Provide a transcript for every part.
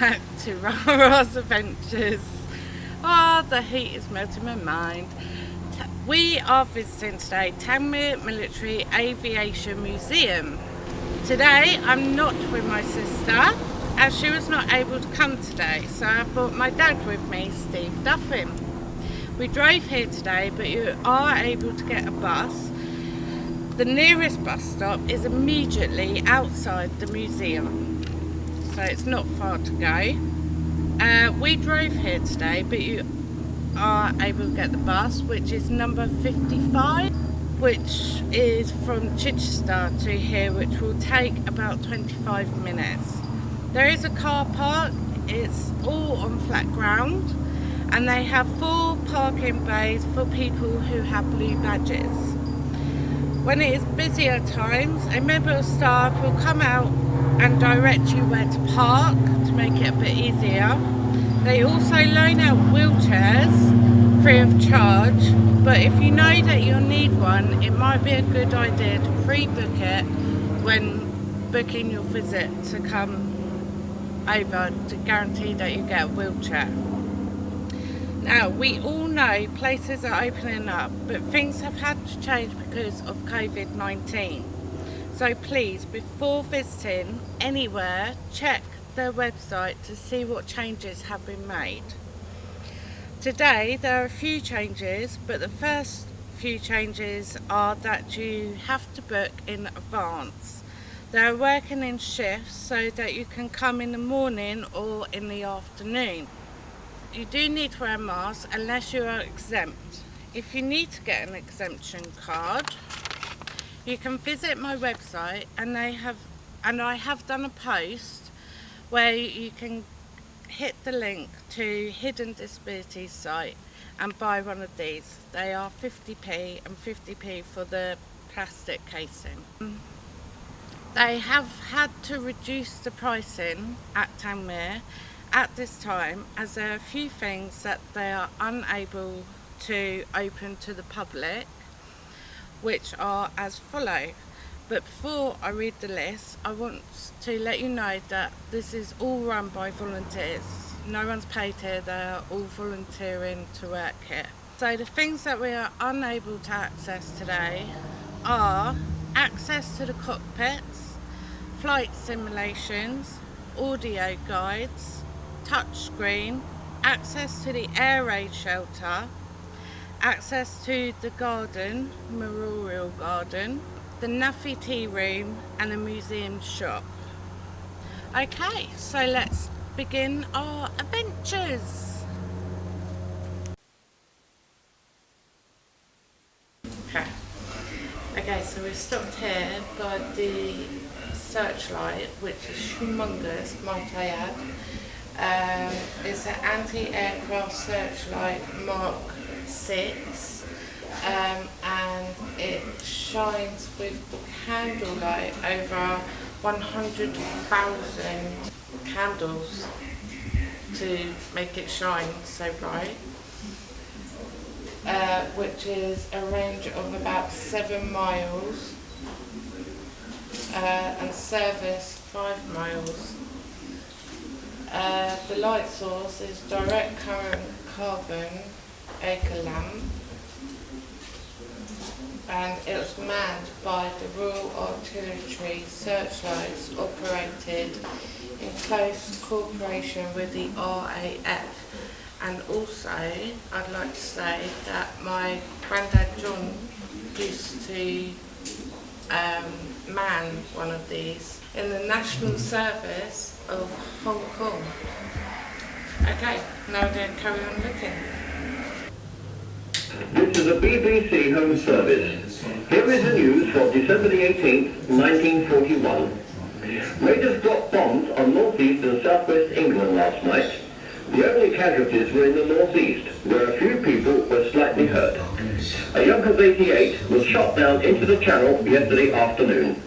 Back to Rara's Adventures. Oh, the heat is melting my mind. We are visiting today Tangmere Military Aviation Museum. Today I'm not with my sister as she was not able to come today so I brought my dad with me, Steve Duffin. We drove here today but you are able to get a bus. The nearest bus stop is immediately outside the museum so it's not far to go. Uh, we drove here today, but you are able to get the bus, which is number 55, which is from Chichester to here, which will take about 25 minutes. There is a car park, it's all on flat ground, and they have four parking bays for people who have blue badges. When it is busier times, a member of staff will come out and direct you where to park to make it a bit easier. They also loan out wheelchairs free of charge but if you know that you'll need one it might be a good idea to pre-book it when booking your visit to come over to guarantee that you get a wheelchair. Now we all know places are opening up but things have had to change because of COVID-19 so please, before visiting anywhere, check their website to see what changes have been made. Today there are a few changes, but the first few changes are that you have to book in advance. They're working in shifts so that you can come in the morning or in the afternoon. You do need to wear a mask unless you are exempt. If you need to get an exemption card, you can visit my website and they have and I have done a post where you can hit the link to Hidden Disabilities site and buy one of these. They are 50p and 50p for the plastic casing. They have had to reduce the pricing at Tangmere at this time as there are a few things that they are unable to open to the public which are as follow. But before I read the list, I want to let you know that this is all run by volunteers. No one's paid here, they're all volunteering to work here. So the things that we are unable to access today are access to the cockpits, flight simulations, audio guides, touchscreen, access to the air raid shelter, access to the garden, Memorial Garden, the NAAFI Tea Room and the museum shop. Okay, so let's begin our adventures. Okay, okay so we've stopped here by the searchlight, which is humongous, might I add. Um, it's an anti-aircraft searchlight Mark 6 um, and it shines with candlelight over 100,000 candles to make it shine so bright uh, which is a range of about 7 miles uh, and service 5 miles. Uh, the light source is direct current carbon arc lamp and it was manned by the Royal Artillery searchlights operated in close cooperation with the RAF and also I'd like to say that my granddad John used to um, man one of these in the National Service of Hong Kong. Okay, now we're going to carry on looking. This is a BBC Home Service. Here is the news for December the 18th, 1941. Raiders dropped bombs on northeast and southwest England last night. The only casualties were in the northeast, where a few people were slightly hurt. A Junkers 88 was shot down into the channel yesterday afternoon.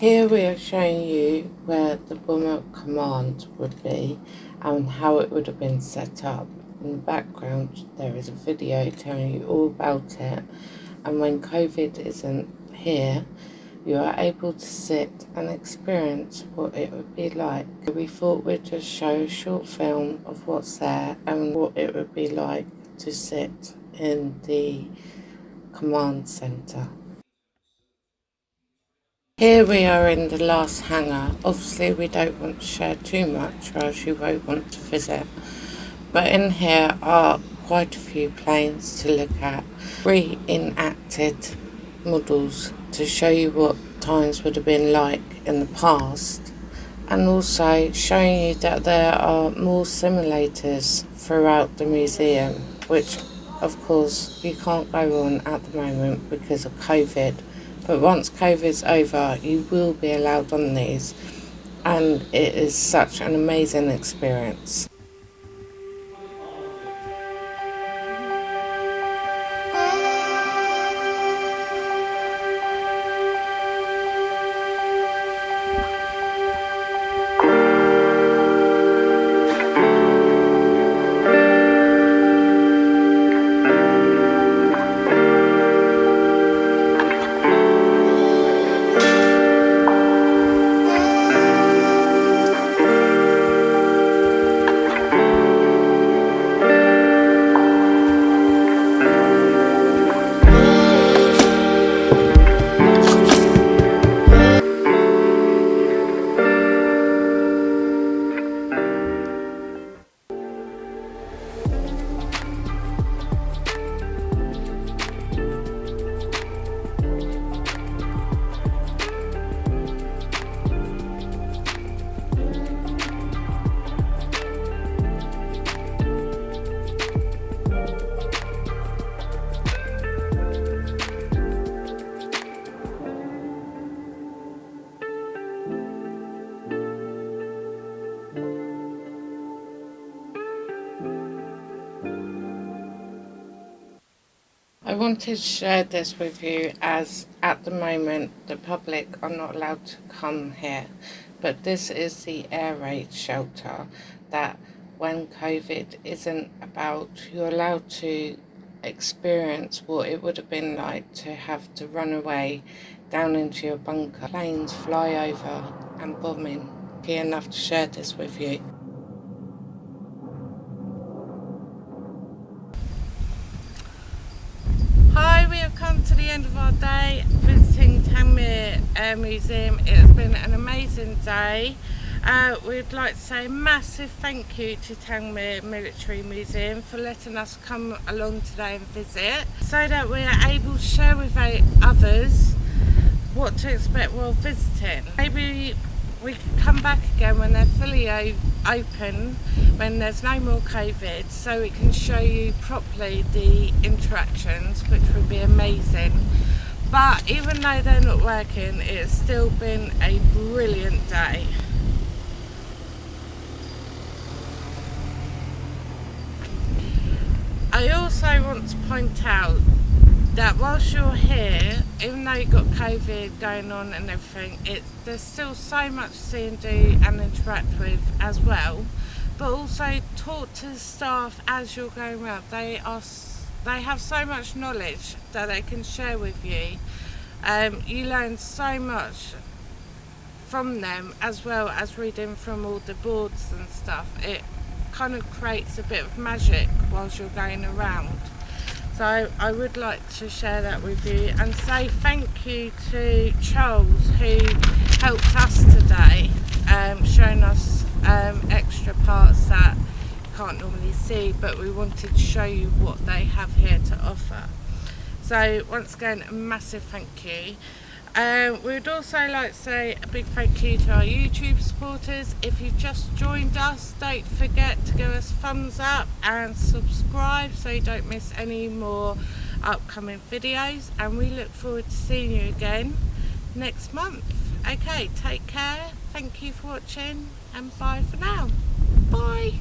Here we are showing you where the bomber command would be and how it would have been set up in the background there is a video telling you all about it and when COVID isn't here you are able to sit and experience what it would be like. We thought we'd just show a short film of what's there and what it would be like to sit in the command centre. Here we are in the last hangar. Obviously we don't want to share too much or else you won't want to visit. But in here are quite a few planes to look at. Reenacted models to show you what times would have been like in the past. And also showing you that there are more simulators throughout the museum, which of course you can't go on at the moment because of COVID but once COVID's over, you will be allowed on these, and it is such an amazing experience. I wanted to share this with you as at the moment the public are not allowed to come here but this is the air raid shelter that when COVID isn't about you're allowed to experience what it would have been like to have to run away down into your bunker. Planes fly over and bombing. Be enough to share this with you. Our day visiting Tangmere Air Museum. It has been an amazing day. Uh, we'd like to say a massive thank you to Tangmere Military Museum for letting us come along today and visit so that we are able to share with others what to expect while visiting. Maybe we can come back again when they're fully open, when there's no more COVID, so we can show you properly the interactions, which would be amazing. But even though they're not working, it's still been a brilliant day. I also want to point out that whilst you're here, even though you've got COVID going on and everything, it, there's still so much to see and do and interact with as well. But also talk to the staff as you're going around. They are they have so much knowledge that they can share with you. Um, you learn so much from them as well as reading from all the boards and stuff. It kind of creates a bit of magic whilst you're going around. So I would like to share that with you and say thank you to Charles who helped us today, um, showing us um, extra parts that you can't normally see but we wanted to show you what they have here to offer. So once again a massive thank you. Um, we would also like to say a big thank you to our YouTube supporters. If you've just joined us, don't forget to give us thumbs up and subscribe so you don't miss any more upcoming videos. And we look forward to seeing you again next month. Okay, take care. Thank you for watching and bye for now. Bye.